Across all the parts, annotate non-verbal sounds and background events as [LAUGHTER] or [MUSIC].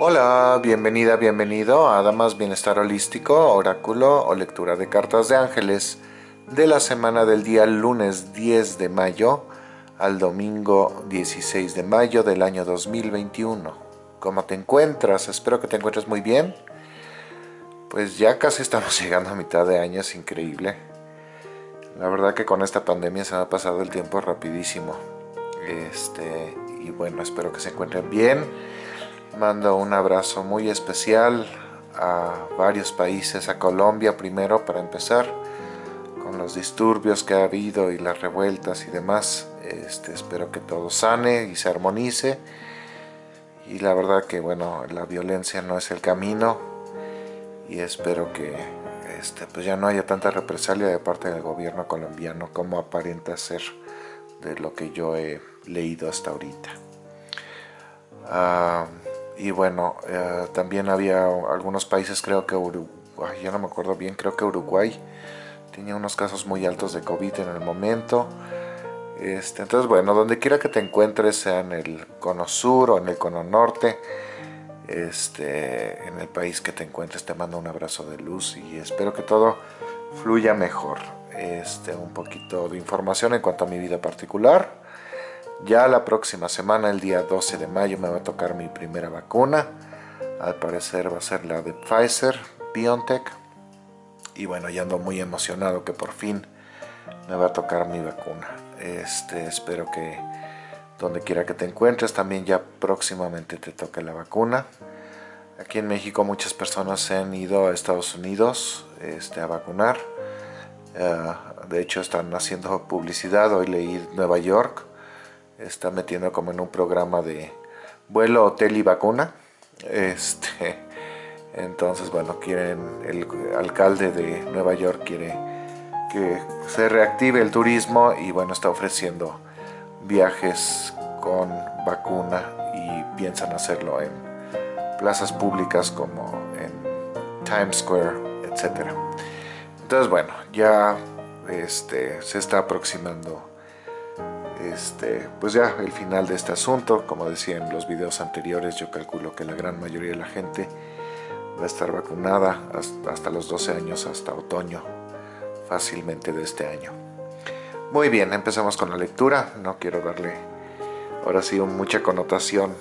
Hola, bienvenida, bienvenido a Damas Bienestar Holístico, Oráculo o Lectura de Cartas de Ángeles de la semana del día lunes 10 de mayo al domingo 16 de mayo del año 2021. ¿Cómo te encuentras? Espero que te encuentres muy bien. Pues ya casi estamos [LAUGHS] llegando a mitad de año, es increíble. La verdad que con esta pandemia se me ha pasado el tiempo rapidísimo. Este, y bueno, espero que se encuentren bien Mando un abrazo muy especial a varios países, a Colombia primero para empezar, con los disturbios que ha habido y las revueltas y demás. Este, espero que todo sane y se armonice. Y la verdad que bueno, la violencia no es el camino y espero que este, pues ya no haya tanta represalia de parte del gobierno colombiano como aparenta ser de lo que yo he leído hasta ahorita. Ah, y bueno, eh, también había algunos países, creo que Uruguay, ya no me acuerdo bien, creo que Uruguay tenía unos casos muy altos de COVID en el momento. Este, entonces, bueno, donde quiera que te encuentres, sea en el cono sur o en el cono norte, este, en el país que te encuentres, te mando un abrazo de luz y espero que todo fluya mejor. Este, un poquito de información en cuanto a mi vida particular. Ya la próxima semana, el día 12 de mayo, me va a tocar mi primera vacuna. Al parecer va a ser la de Pfizer, BioNTech. Y bueno, ya ando muy emocionado que por fin me va a tocar mi vacuna. Este, espero que donde quiera que te encuentres también ya próximamente te toque la vacuna. Aquí en México muchas personas se han ido a Estados Unidos este, a vacunar. Eh, de hecho están haciendo publicidad, hoy leí Nueva York está metiendo como en un programa de vuelo, hotel y vacuna. Este, entonces, bueno, quieren, el alcalde de Nueva York quiere que se reactive el turismo y bueno, está ofreciendo viajes con vacuna y piensan hacerlo en plazas públicas como en Times Square, etc. Entonces, bueno, ya este, se está aproximando este, pues ya el final de este asunto, como decía en los videos anteriores, yo calculo que la gran mayoría de la gente va a estar vacunada hasta, los 12 años, hasta otoño, fácilmente de este año. Muy bien, empezamos con la lectura, no quiero darle ahora sí mucha connotación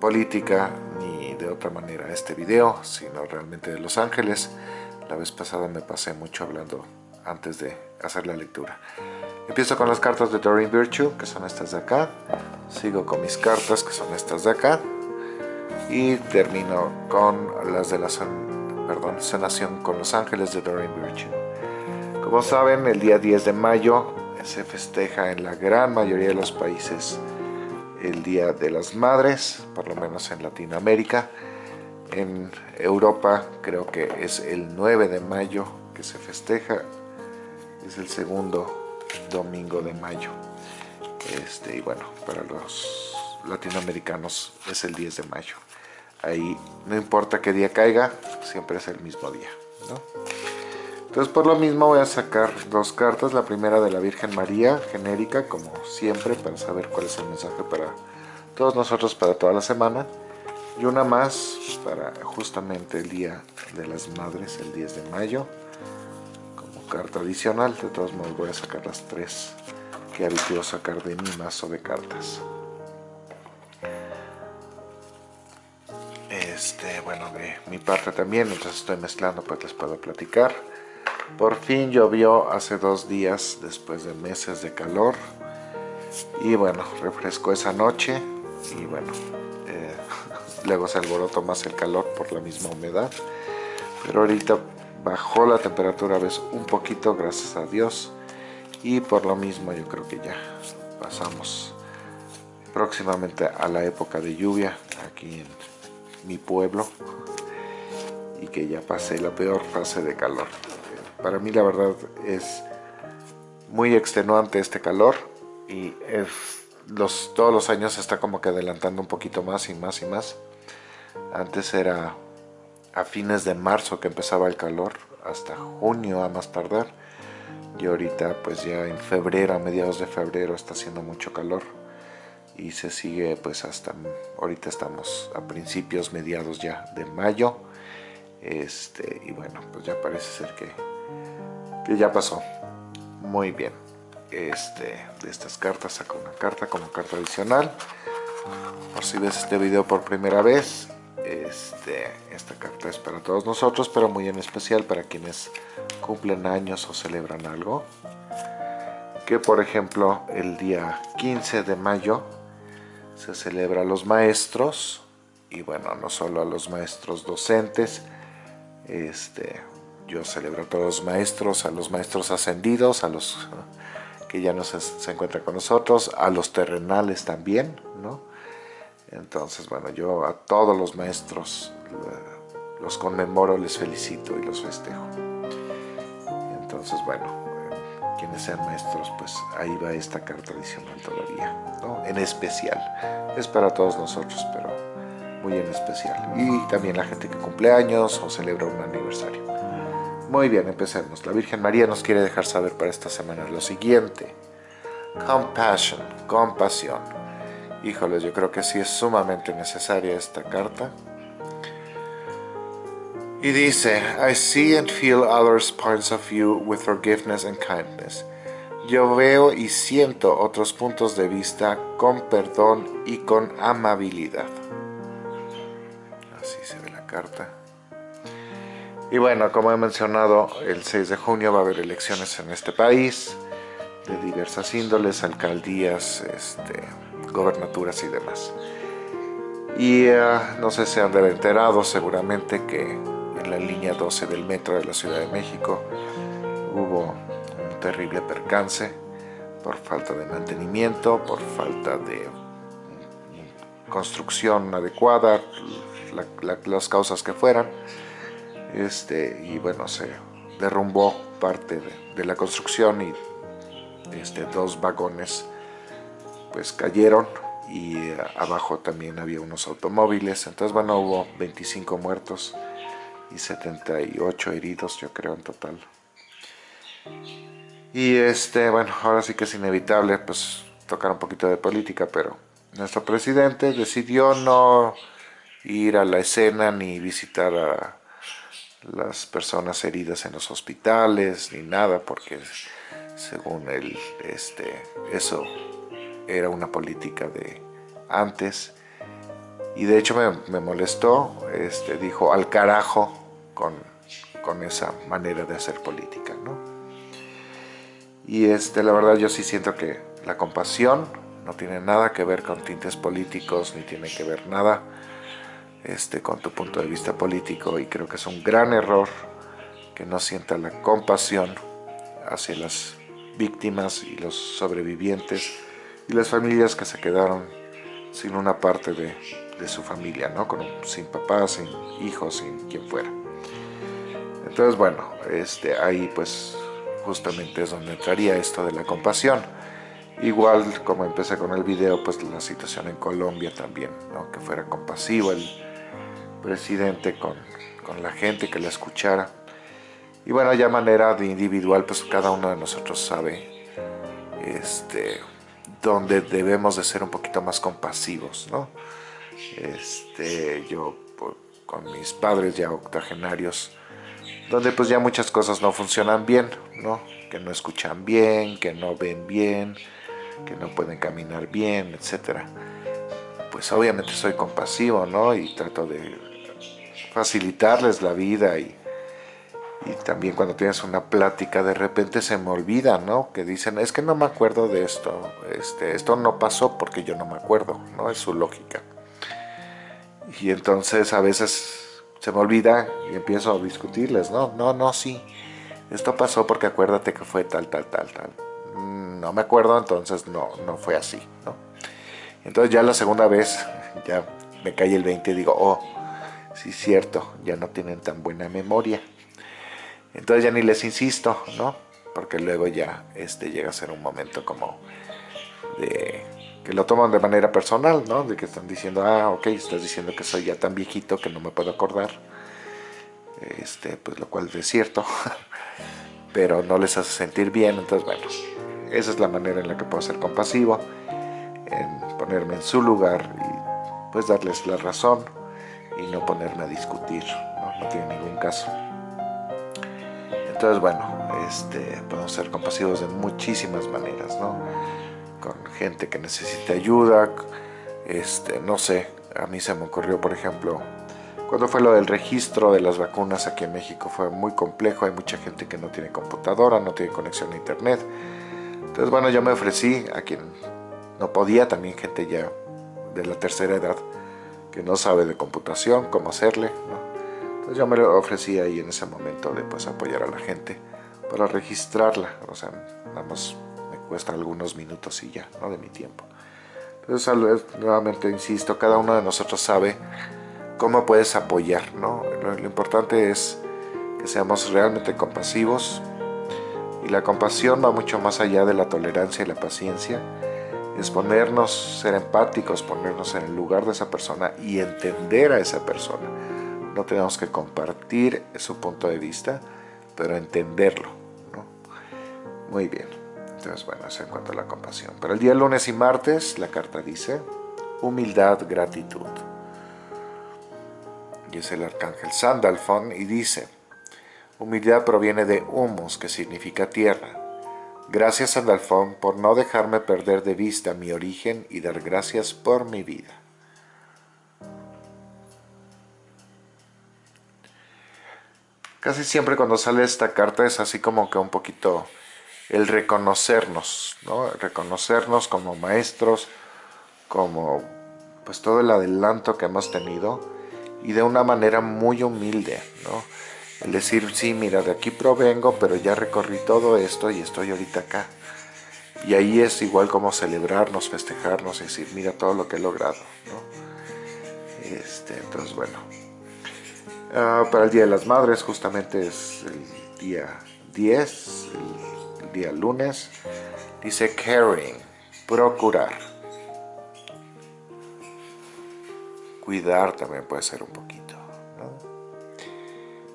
política ni de otra manera a este video, sino realmente de Los Ángeles. La vez pasada me pasé mucho hablando antes de hacer la lectura. Empiezo con las cartas de Doreen Virtue, que son estas de acá. Sigo con mis cartas, que son estas de acá. Y termino con las de la perdón, sanación con los ángeles de Doreen Virtue. Como saben, el día 10 de mayo se festeja en la gran mayoría de los países el Día de las Madres, por lo menos en Latinoamérica. En Europa creo que es el 9 de mayo que se festeja, es el segundo domingo de mayo. Este, y bueno, para los latinoamericanos es el 10 de mayo. Ahí no importa qué día caiga, siempre es el mismo día. Entonces por lo mismo voy a sacar dos cartas. La primera de la Virgen María, genérica, como siempre, para saber cuál es el mensaje para todos nosotros para toda la semana. Y una más para justamente el Día de las Madres, el 10 de mayo carta adicional. De todos modos voy a sacar las tres que habitúo sacar de mi mazo de cartas. Este, bueno, de mi parte también, entonces estoy mezclando, pues les puedo platicar. Por fin llovió hace dos días, después de meses de calor. Y bueno, refrescó esa noche. Y bueno, eh, [LAUGHS] luego se alborotó más el calor por la misma humedad. Pero ahorita bajó la temperatura ves un poquito gracias a Dios. Y por lo mismo yo creo que ya pasamos próximamente a la época de lluvia aquí en mi pueblo. Y que ya pasé la peor fase de calor. Para mí la verdad es muy extenuante este calor. Y es, los, todos los años está como que adelantando un poquito más y más y más. Antes era a fines de marzo que empezaba el calor, hasta junio a más tardar. Y ahorita pues ya en febrero, a mediados de febrero está haciendo mucho calor. y se sigue pues hasta ahorita estamos a principios mediados ya de mayo este y bueno pues ya parece ser que, que ya pasó muy bien este de estas cartas saco una carta como carta adicional por si ves este video por primera vez este, esta carta es para todos nosotros pero muy en especial para quienes cumplen años o celebran algo. Que por ejemplo el día 15 de mayo se celebra a los maestros y bueno no solo a los maestros docentes este yo celebro a todos los maestros a los maestros ascendidos a los que ya no se, se encuentran con nosotros a los terrenales también no entonces, bueno, yo a todos los maestros los conmemoro, les felicito y los festejo. Entonces, bueno, quienes sean maestros, pues ahí va esta carta adicional todavía, ¿no? En especial. Es para todos nosotros, pero muy en especial. Y también la gente que cumple años o celebra un aniversario. Muy bien, empecemos. La Virgen María nos quiere dejar saber para esta semana lo siguiente. Compassion, compasión Híjoles, yo creo que sí es sumamente necesaria esta carta. Y dice, I see and feel others' points of view with forgiveness and kindness. Yo veo y siento otros puntos de vista con perdón y con amabilidad. Así se ve la carta. Y bueno, como he mencionado, el 6 de junio va a haber elecciones en este país de diversas índoles, alcaldías, este, gobernaturas y demás. Y eh, no sé si han enterado seguramente que en la línea 12 del metro de la Ciudad de México hubo un terrible percance por falta de mantenimiento, por falta de construcción adecuada, las causas que fueran. Este, y bueno, se derrumbó parte de, de la construcción y este, dos vagones pues cayeron y eh, abajo también había unos automóviles, entonces bueno, hubo 25 muertos y 78 heridos yo creo en total. Y este, bueno, ahora sí que es inevitable pues tocar un poquito de política, pero nuestro presidente decidió no ir a la escena ni visitar a las personas heridas en los hospitales ni nada, porque según él, este, eso era una política de antes y de hecho me, molestó, este, dijo al carajo con, con, esa manera de hacer política. ¿no? Y este, la verdad yo sí siento que la compasión no tiene nada que ver con tintes políticos, ni tiene que ver nada este, con tu punto de vista político y creo que es un gran error que no sienta la compasión hacia las víctimas y los sobrevivientes y las familias que se quedaron sin una parte de, su familia, ¿no? Con, sin papás, sin hijos, sin quien fuera. Entonces, bueno, este, ahí pues justamente es donde entraría esto de la compasión. Igual como empecé con el video, pues la situación en Colombia también, ¿no? que fuera compasivo el presidente con, con la gente, que la escuchara. Y bueno, ya manera de individual, pues cada uno de nosotros sabe este, donde debemos de ser un poquito más compasivos, ¿no? Este, yo con mis padres ya octogenarios, donde pues ya muchas cosas no funcionan bien, ¿no? Que no escuchan bien, que no ven bien, que no pueden caminar bien, etc. Pues obviamente soy compasivo, ¿no? Y trato de facilitarles la vida y y también cuando tienes una plática de repente se me olvida, ¿no? Que dicen, es que no me acuerdo de esto, este, esto no pasó porque yo no me acuerdo, ¿no? Es su lógica. Y entonces a veces se me olvida y empiezo a discutirles, no, no, no, sí, esto pasó porque acuérdate que fue tal, tal, tal, tal. No me acuerdo, entonces no, no fue así, ¿no? Entonces ya la segunda vez ya me cae el 20 y digo, oh, sí cierto, ya no tienen tan buena memoria. Entonces ya ni les insisto, ¿no? Porque luego ya este, llega a ser un momento como de que lo toman de manera personal, ¿no? De que están diciendo, ah, ok, estás diciendo que soy ya tan viejito que no me puedo acordar. Este, pues lo cual es cierto, [LAUGHS] pero no les hace sentir bien, entonces bueno, esa es la manera en la que puedo ser compasivo. ponerme en su lugar y pues darles la razón y no ponerme a discutir, no, tiene ningún caso. Entonces, bueno, este, podemos ser compasivos de muchísimas maneras, ¿no? Con gente que necesita ayuda, este, no sé, a mí se me ocurrió, por ejemplo, cuando fue lo del registro de las vacunas aquí en México fue muy complejo, hay mucha gente que no tiene computadora, no tiene conexión a internet. Entonces, bueno, yo me ofrecí a quien no podía, también gente ya de la tercera edad que no sabe de computación, cómo hacerle. Entonces yo me lo ofrecí ahí en ese momento de pues apoyar a la gente para registrarla. O sea, nada me cuesta algunos minutos y ya, ¿no? De mi tiempo. Entonces, nuevamente insisto, cada uno de nosotros sabe cómo puedes apoyar, ¿no? Lo, lo importante es que seamos realmente compasivos y la compasión va mucho más allá de la tolerancia y la paciencia es ponernos, ser empáticos, ponernos en el lugar de esa persona y entender a esa persona. No tenemos que compartir su punto de vista, pero entenderlo. ¿no? Muy bien. Entonces, bueno, eso en cuanto a la compasión. Pero el día lunes y martes, la carta dice, humildad, gratitud. Y es el arcángel Sandalfon y dice, humildad proviene de humus, que significa tierra Gracias Sandalfón por no dejarme perder de vista mi origen y dar gracias por mi vida. Casi siempre cuando sale esta carta es así como que un poquito el reconocernos, ¿no? Reconocernos como maestros, como pues todo el adelanto que hemos tenido y de una manera muy humilde, ¿no? El decir, sí, mira, de aquí provengo, pero ya recorrí todo esto y estoy ahorita acá. Y ahí es igual como celebrarnos, festejarnos y decir, mira todo lo que he logrado. Este, entonces, bueno. Ah, para el Día de las Madres, justamente es el día 10, el, día lunes. Dice caring, procurar. Cuidar también puede ser un poquito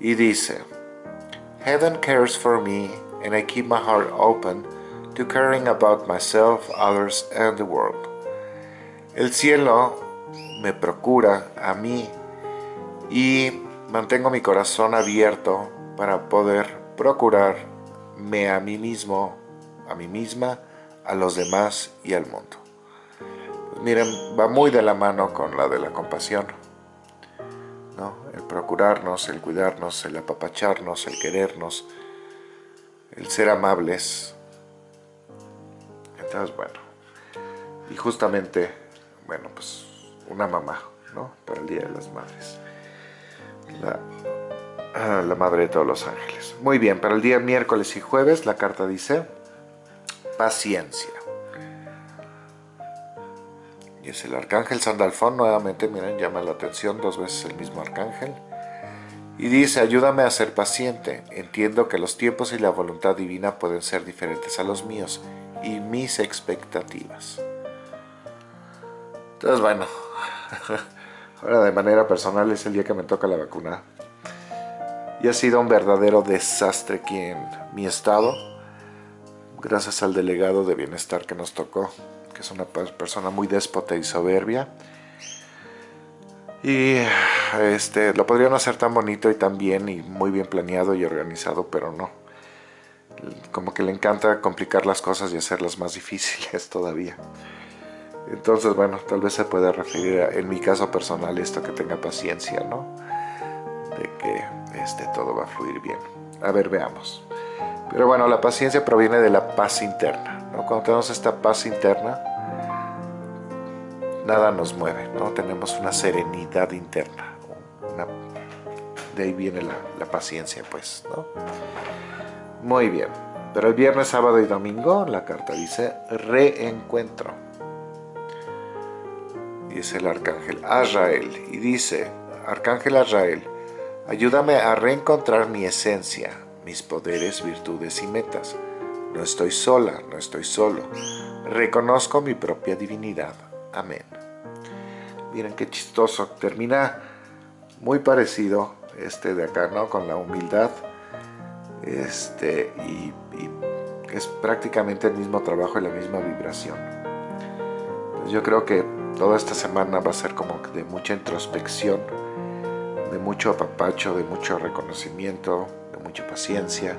y dice, Heaven cares for me and I keep my heart open to caring about myself, others and the world. El cielo me procura a mí y mantengo mi corazón abierto para poder procurarme a mí mismo, a mí misma, a los demás y al mundo. Pues miren, va muy de la mano con la de la compasión el procurarnos, el cuidarnos, el apapacharnos, el querernos, el ser amables. Entonces, bueno, y justamente, bueno, pues una mamá, ¿no? Para el Día de las Madres. La, ah, la madre de todos los ángeles. Muy bien, para el día miércoles y jueves la carta dice paciencia. Y es el arcángel Sandalfón, nuevamente, miren, llama la atención dos veces el mismo arcángel. Y dice, ayúdame a ser paciente. Entiendo que los tiempos y la voluntad divina pueden ser diferentes a los míos y mis expectativas. Entonces, bueno, [LAUGHS] ahora de manera personal es el día que me toca la vacuna. Y ha sido un verdadero desastre aquí en mi estado, gracias al delegado de bienestar que nos tocó es una persona muy déspota y soberbia. Y este, lo podrían hacer tan bonito y tan bien y muy bien planeado y organizado, pero no. Como que le encanta complicar las cosas y hacerlas más [LAUGHS] difíciles todavía. Entonces, bueno, tal vez se pueda referir en mi caso personal esto que tenga paciencia, ¿no? De que este, todo va a fluir bien. A ver, veamos. Pero bueno, la paciencia proviene de la paz interna. ¿no? Cuando tenemos esta paz interna, nada nos mueve, ¿no? Tenemos una serenidad interna. de ahí viene la, paciencia, pues, ¿no? Muy bien. Pero el viernes, sábado y domingo, la carta dice reencuentro. Y es el arcángel Azrael. Y dice, arcángel Azrael, ayúdame a reencontrar mi esencia, mis poderes, virtudes y metas. No estoy sola, no estoy solo. Reconozco mi propia divinidad. Amén. Miren qué chistoso. Termina muy parecido este de acá, ¿no? Con la humildad. Este, y, es prácticamente el mismo trabajo y la misma vibración. yo creo que toda esta semana va a ser como de mucha introspección, de mucho apapacho, de mucho reconocimiento, de mucha paciencia,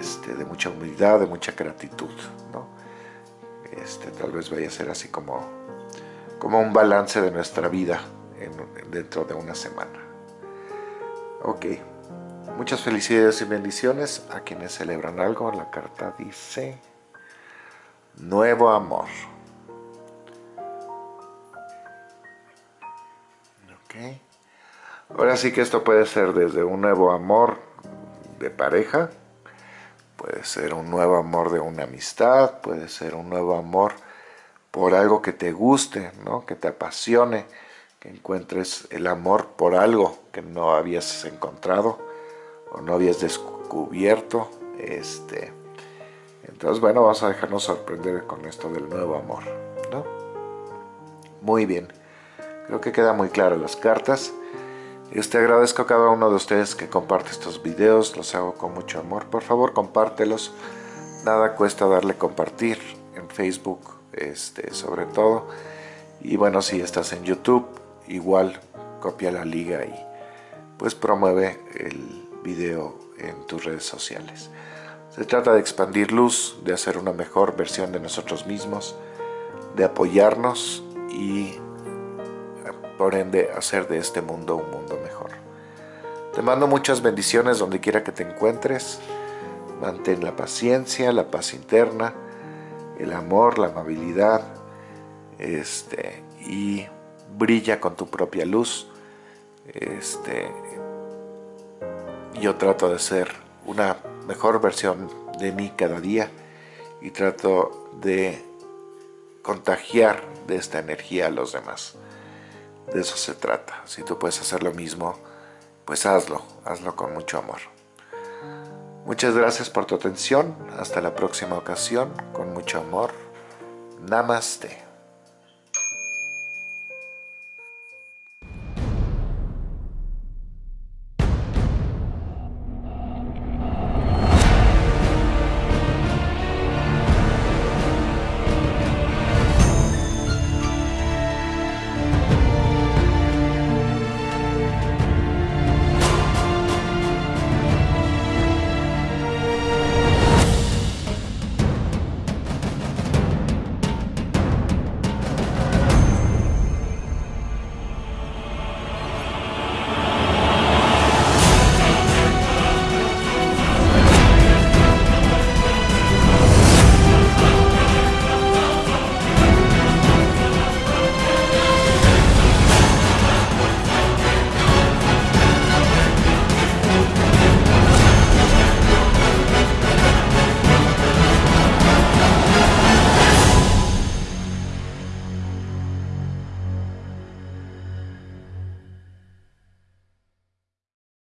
este, de mucha humildad, de mucha gratitud, ¿no? Este, tal vez vaya a ser así como, como un balance de nuestra vida dentro de una semana. Ok, muchas felicidades y bendiciones a quienes celebran algo. La carta dice, nuevo amor. Ahora sí que esto puede ser desde un nuevo amor de pareja, puede ser un nuevo amor de una amistad, puede ser un nuevo amor por algo que te guste, ¿no? que te apasione, que encuentres el amor por algo que no habías encontrado o no habías descubierto. Este, entonces, bueno, vamos a dejarnos sorprender con esto del nuevo amor. ¿no? Muy bien, creo que queda muy claro las cartas. Este agradezco a cada uno de ustedes que comparte estos videos, los hago con mucho amor. Por favor, compártelos. Nada cuesta darle compartir en Facebook, este, sobre todo. Y bueno, si estás en YouTube, igual copia la liga y pues promueve el video en tus redes sociales. Se trata de expandir luz, de hacer una mejor versión de nosotros mismos, de apoyarnos y por ende hacer de este mundo un mundo mejor. Te mando muchas bendiciones donde quiera que te encuentres. Mantén la paciencia, la paz interna, el amor, la amabilidad, este, y brilla con tu propia luz. Este, yo trato de ser una mejor versión de mí cada día y trato de contagiar de esta energía a los demás. De eso se trata. Si tú puedes hacer lo mismo, pues hazlo, hazlo con mucho amor. Muchas gracias por tu atención. Hasta la próxima ocasión. Con mucho amor. Namaste.